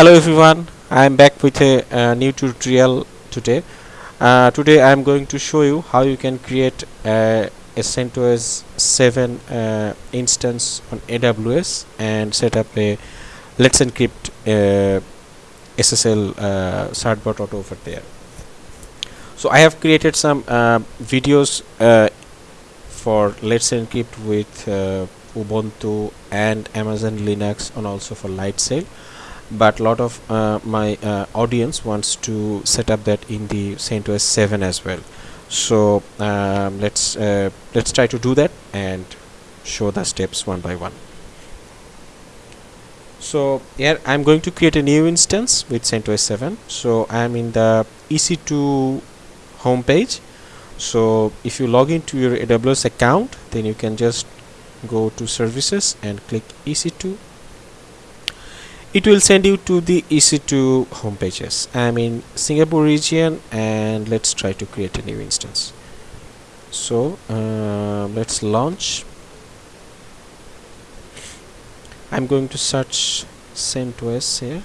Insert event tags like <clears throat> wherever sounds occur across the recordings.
hello everyone. I am back with a, uh, new tutorial today. Uh, today i am going to show you how you can create uh, a CentOS 7 uh, instance on AWS and set up a let's encrypt uh, SSL uh, certbot auto over there. So I have created some uh, videos uh, for let's encrypt with uh, Ubuntu and Amazon Linux and also for Lightsail but a lot of uh, my uh, audience wants to set up that in the CentOS 7 as well. So um, let's uh, let's try to do that and show the steps one by one. So here I'm going to create a new instance with CentOS 7 so I'm in the EC2 homepage. So if you log into your AWS account then you can just go to services and click EC2 it will send you to the EC2 home pages I'm in Singapore region and let's try to create a new instance. So uh, let's launch. I'm going to search CentOS here.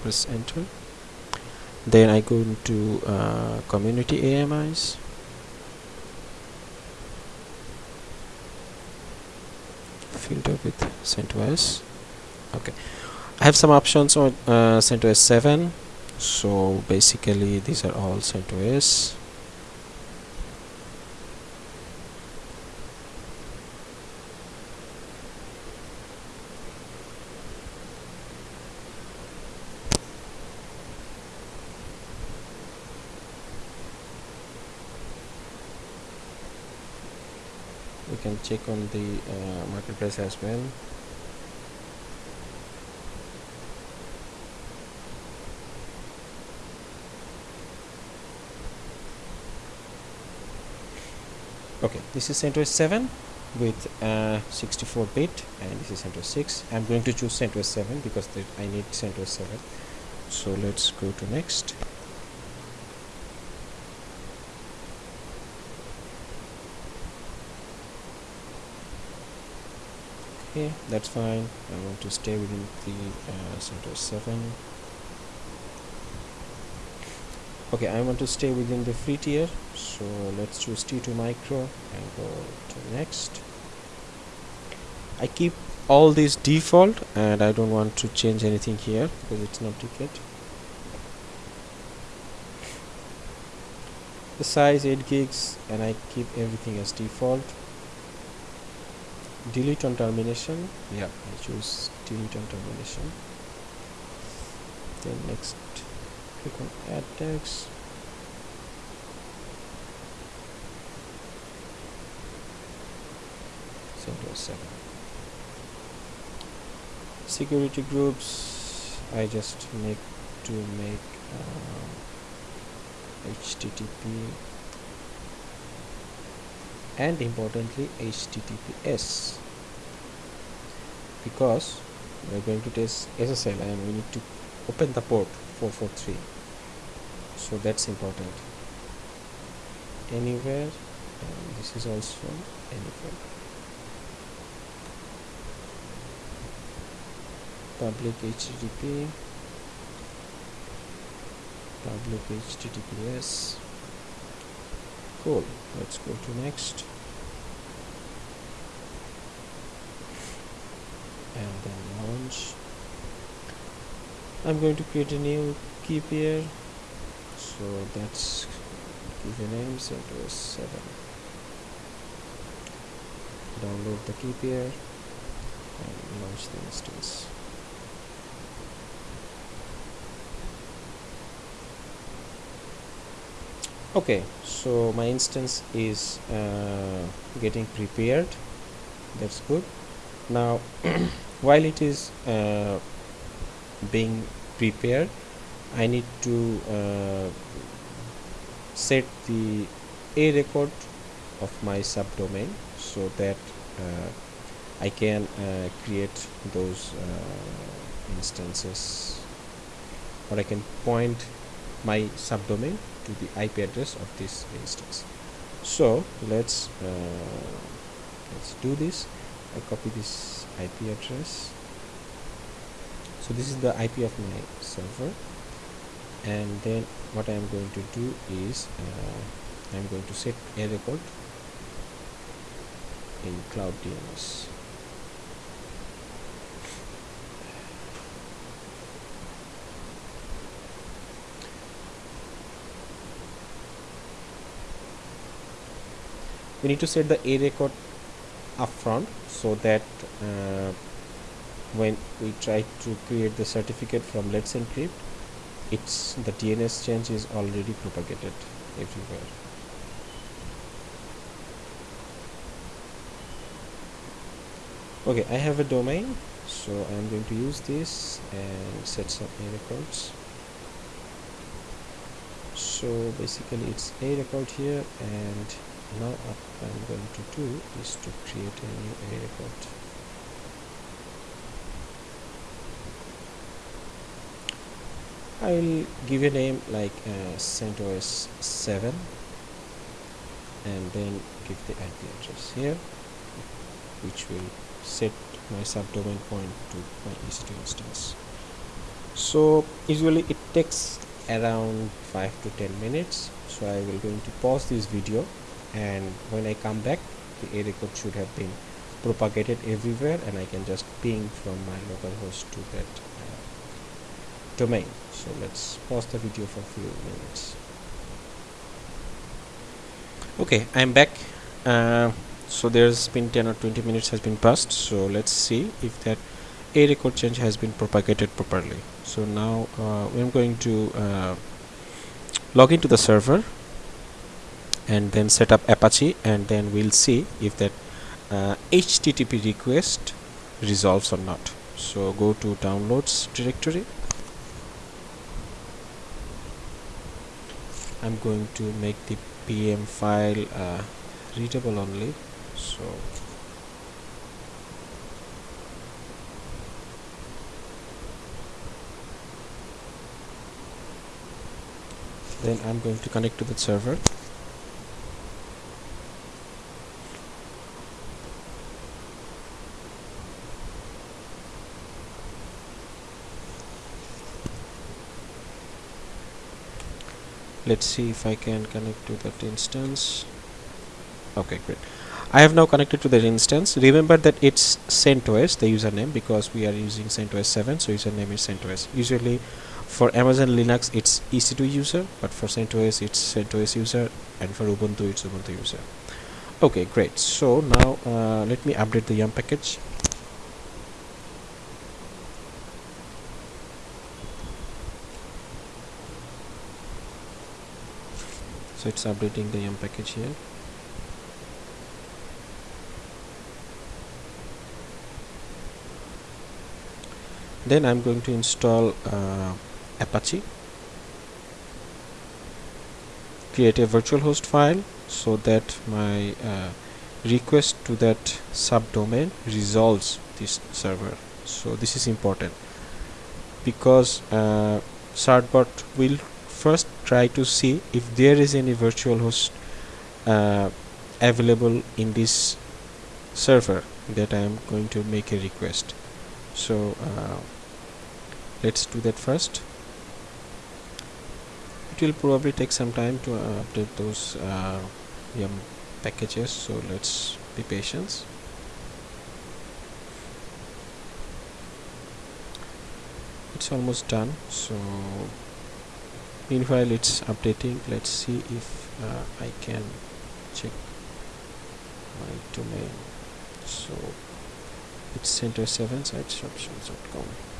Press enter. Then I go into uh, community AMIs filter with CentOS okay. I have some options on uh, CentOS 7 so basically these are all CentOS we can check on the uh, marketplace as well. Okay this is CentOS 7 with uh, 64 bit and this is CentOS 6 I'm going to choose CentOS 7 because I need CentOS 7 so let's go to next okay that's fine. I want to stay within the uh, CentOS 7 okay I want to stay within the free tier. So let's choose T2 micro and go to next. I keep all these default and I don't want to change anything here because it's not ticket. The size 8 gigs and I keep everything as default delete on termination. Yeah. I choose delete on termination. Then next click on add tags CentOS 7 security groups I just make to make uh, HTTP and importantly HTTPS because we are going to test SSL and we need to open the port 443 so that's important. Anywhere and this is also anywhere. Public HTTP public HTTPS cool. Let's go to next. And then launch. I'm going to create a new key pair. So that's give a name CentOS 7 download the key pair and launch the instance okay so my instance is uh, getting prepared. That's good. Now <clears throat> while it is uh, being prepared I need to uh, set the a record of my subdomain so that uh, I can uh, create those uh, instances. Or I can point my subdomain to the IP address of this instance. So let's uh, let's do this. I copy this IP address. So this is the IP of my server. And then what I am going to do is uh, I am going to set a record in cloud DNS we need to set the a record upfront so that uh, when we try to create the certificate from let's encrypt it's the DNS change is already propagated everywhere. Okay I have a domain so I'm going to use this and set some a records. So basically it's a record here and now what I'm going to do is to create a new a record I'll give a name like uh, CentOS 7 and then give the IP address here which will set my subdomain point to my EC2 instance. So usually it takes around 5 to 10 minutes so I will going to pause this video and when I come back the A record should have been propagated everywhere and I can just ping from my localhost to that uh, domain. So let's pause the video for a few minutes. Okay I'm back. Uh, so there's been 10 or 20 minutes has been passed. So let's see if that a record change has been propagated properly. So now uh, I'm going to uh, log into the server and then set up Apache and then we'll see if that uh, HTTP request resolves or not. So go to downloads directory. I'm going to make the PEM file uh, readable only. So then I'm going to connect to the server let's see if I can connect to that instance. Okay great. I have now connected to that instance. Remember that it's CentOS the username because we are using CentOS 7 so username is CentOS. Usually for Amazon Linux it's EC2 user but for CentOS it's CentOS user and for Ubuntu it's Ubuntu user. Okay great. So now uh, let me update the yum package so it's updating the yum package here. Then I'm going to install uh, Apache. Create a virtual host file so that my uh, request to that subdomain resolves this server. So this is important because uh, certbot will first try to see if there is any virtual host uh, available in this server that I am going to make a request. So uh, let's do that first. It will probably take some time to uh, update those uh, yum packages so let's be patient. It's almost done so meanwhile it's updating. Let's see if uh, I can check my domain. So it's CentOS 7 sitesandshops.com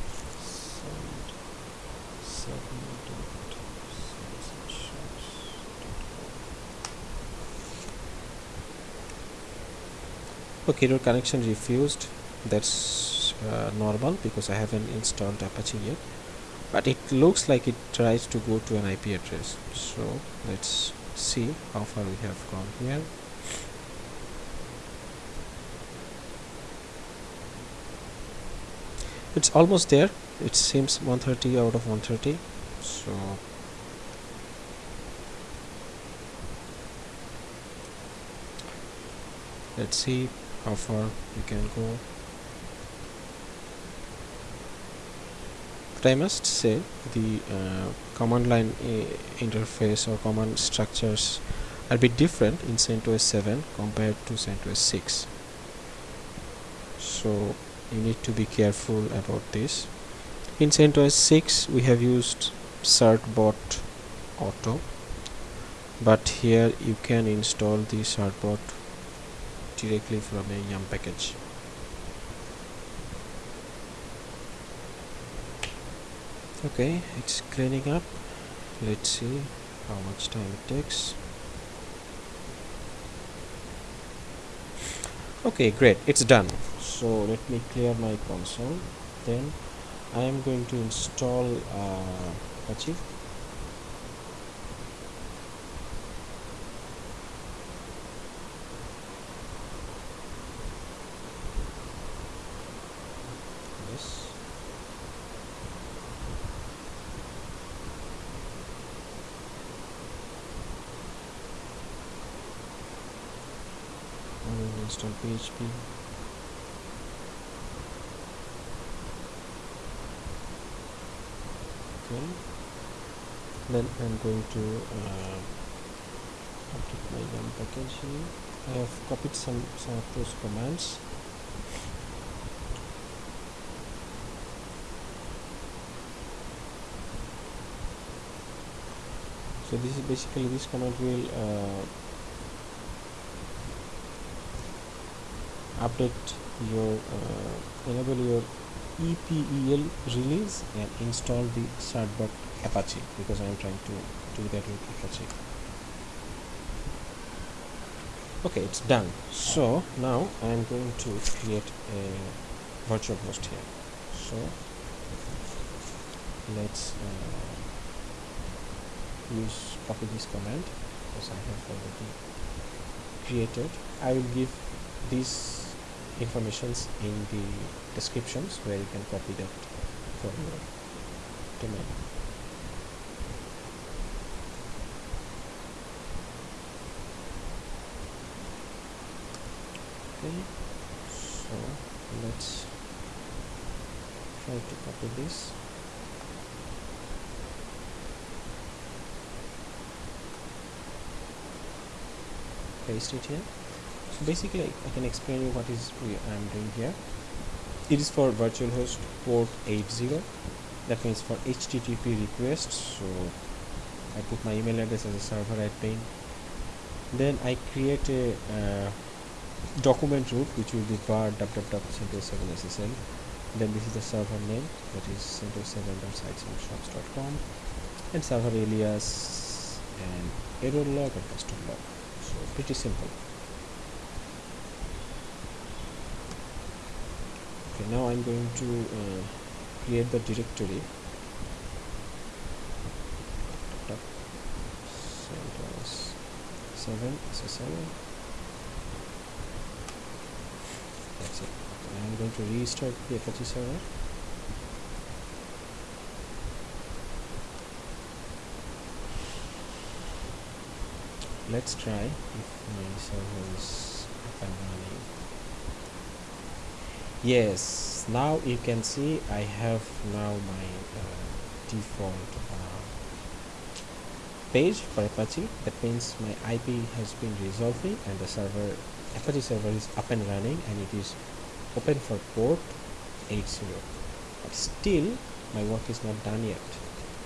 okay your connection refused. That's uh, normal because I haven't installed Apache yet but it looks like it tries to go to an IP address. So let's see how far we have gone here. It's almost there. It seems 130 out of 130 so let's see how far we can go I must say the uh, command line uh, interface or command structures are a bit different in CentOS 7 compared to CentOS 6 so you need to be careful about this. In CentOS 6 we have used certbot auto but here you can install the certbot directly from a yum package okay it's cleaning up. Let's see how much time it takes. Okay great it's done. So let me clear my console. Then I am going to install uh, yes I will install PHP okay. Then I'm going to uh, update my yum package here. I have copied some some of those commands. So this is basically this command will uh, update your uh, enable your EPEL release and install the certbot Apache because I am trying to do that with Apache. Okay it's done. So now I am going to create a virtual host here. So let's uh, use copy this command because I have already created. I will give these informations in the descriptions where you can copy that for your domain. Okay so let's try to copy this. Paste it here so basically I, can explain you what is we I am doing here. It is for virtual host port 80 that means for HTTP requests. So I put my email address as a server admin then I create a uh, document root which will be var www.centos7ssl then this is the server name that is centos7.sitesandshops.com and server alias and error log and custom log. So pretty simple okay now I'm going to uh, create the directory. CentOS 7 SSL that's it. I'm going to restart the Apache server. Let's try if my server is up and running yes now you can see I have now my uh, default uh, page for Apache. That means my IP has been resolving and the server Apache server is up and running and it is open for port 80 but still my work is not done yet.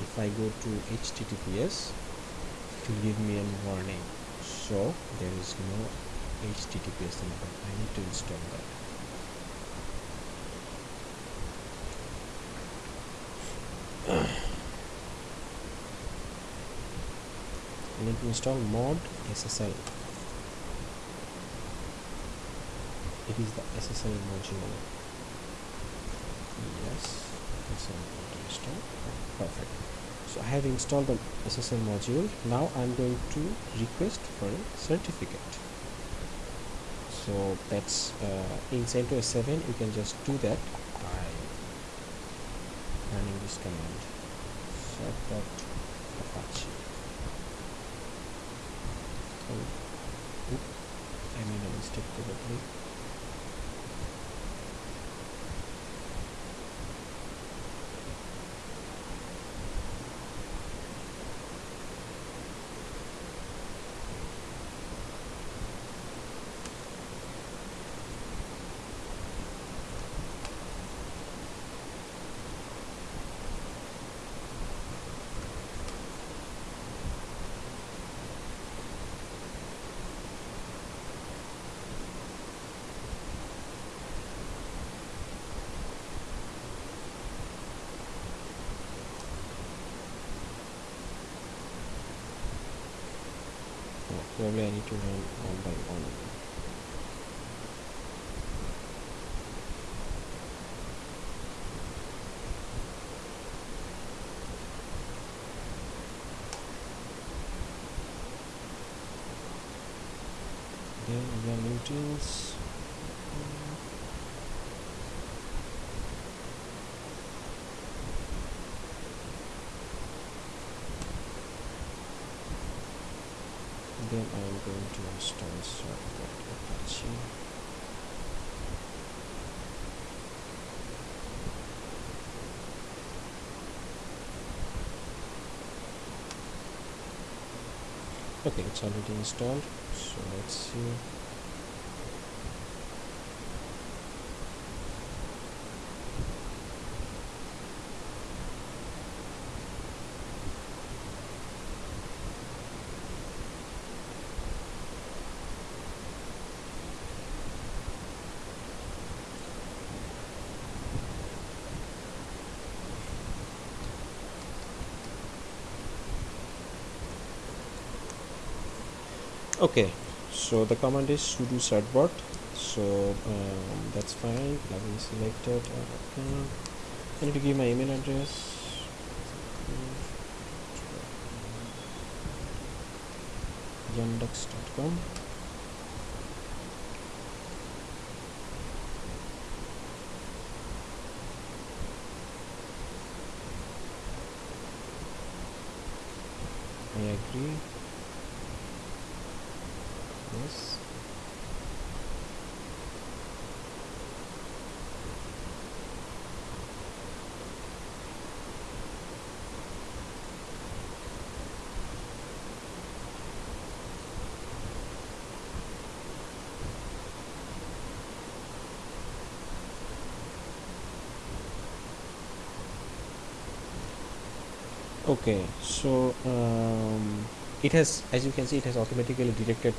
If I go to HTTPS it will give me a warning. So there is no HTTPS enabled I need to install that to install mod SSL it is the SSL module yes SSL install. Perfect. So I have installed the SSL module. Now I'm going to request for a certificate. So that's uh, in CentOS 7 you can just do that by running this command. Apache quelques reprises. Probably I need to run one by one. Then utils then I am going to install Certbot Apache. Okay it's already installed so let's see okay so the command is sudo certbot so um, that's fine. Plugin selected uh, I need to give my email address. yandex.com I agree yes okay so um, it has as you can see it has automatically detected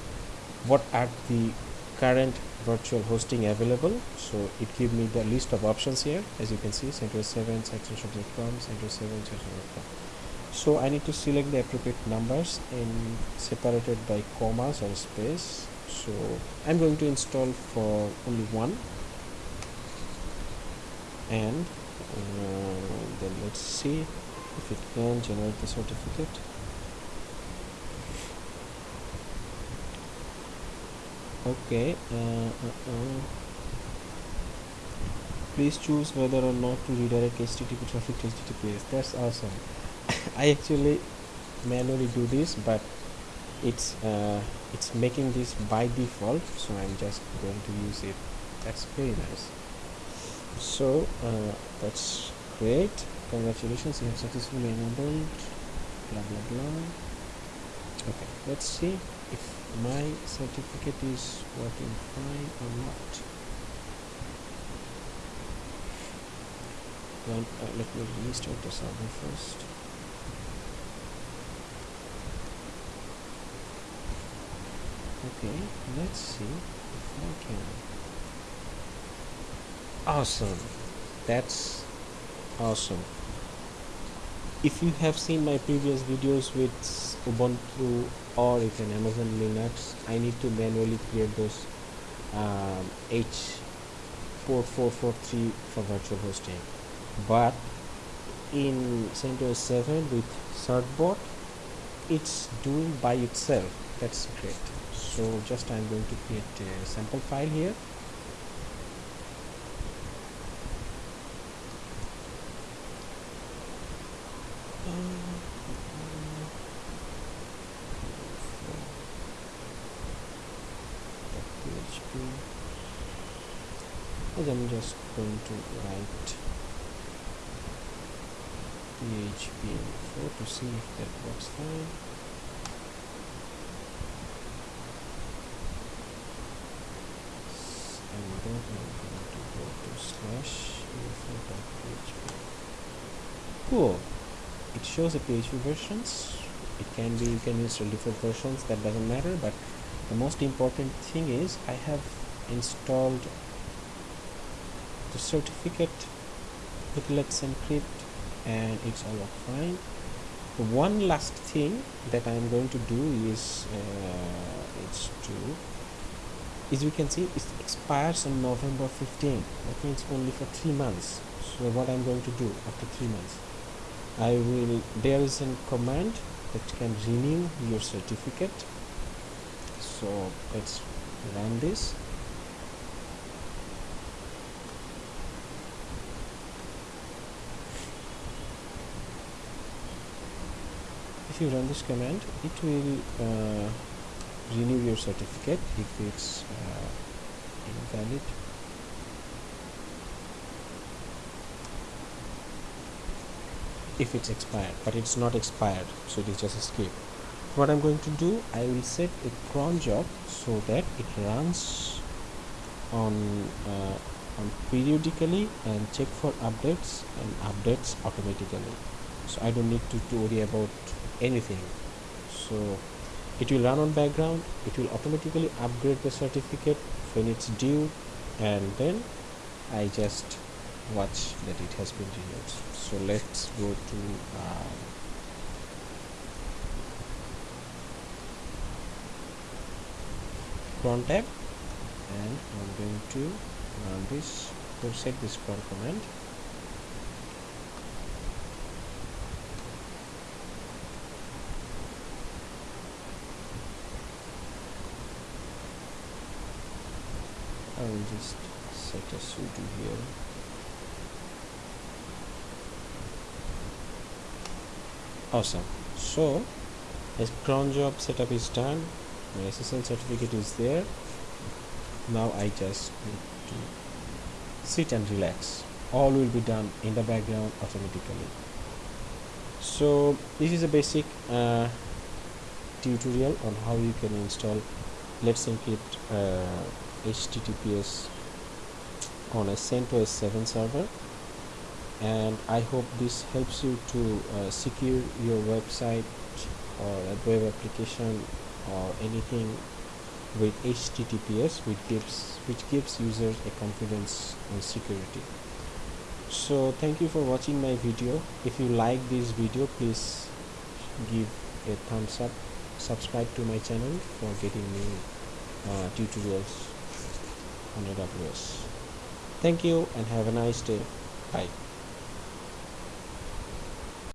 what are the current virtual hosting available? So it give me the list of options here. As you can see CentOS 7 siteshop.com CentOS 7 siteshop.com so I need to select the appropriate numbers and separated by commas or space. So I'm going to install for only one. And uh, then let's see if it can generate the certificate okay uh, uh, uh. please choose whether or not to redirect http traffic to https that's awesome. <laughs> I actually manually do this but it's uh, it's making this by default so i'm just going to use it. That's very nice. So uh, that's great. Congratulations you have successfully enabled blah blah blah. Okay let's see if my certificate is working fine or not. Then uh, let me restart the server first. Okay let's see if I can. Awesome. That's awesome if you have seen my previous videos with Ubuntu or even Amazon Linux I need to manually create those um, H4443 for virtual hosting. But in CentOS 7 with Certbot it's doing by itself. That's great. So just I'm going to create a sample file here PHP and I'm just going to write PHP info to see if that works fine. And then I'm going to go to slash info.php cool. It shows the PHP versions. It can be you can use different versions that doesn't matter but the most important thing is I have installed the certificate Let's Encrypt and it's all fine. One last thing that I am going to do is uh, it's to as you can see it expires on November 15 that means only for three months. So what I'm going to do after three months I will there is a command that can renew your certificate. So let's run this if you run this command it will uh, renew your certificate if it's uh, invalid. If it's expired but it's not expired so it is just skip what I'm going to do I will set a cron job so that it runs on uh, on periodically and check for updates and updates automatically so I don't need to, to worry about anything. So it will run on background. It will automatically upgrade the certificate when it's due. And then I just watch that it has been renewed. So let's go to uh, cron tab. And I'm going to run this to set this cron command I will just set a sudo here. Awesome. So as cron job setup is done. My SSL certificate is there. Now I just need to sit and relax. All will be done in the background automatically. So this is a basic uh, tutorial on how you can install let's encrypt uh, https on a CentOS 7 server. And I hope this helps you to uh, secure your website or a web application or anything with HTTPS which gives which gives users a confidence and security. So thank you for watching my video. If you like this video please give a thumbs up. Subscribe to my channel for getting new uh, tutorials on AWS thank you and have a nice day. Bye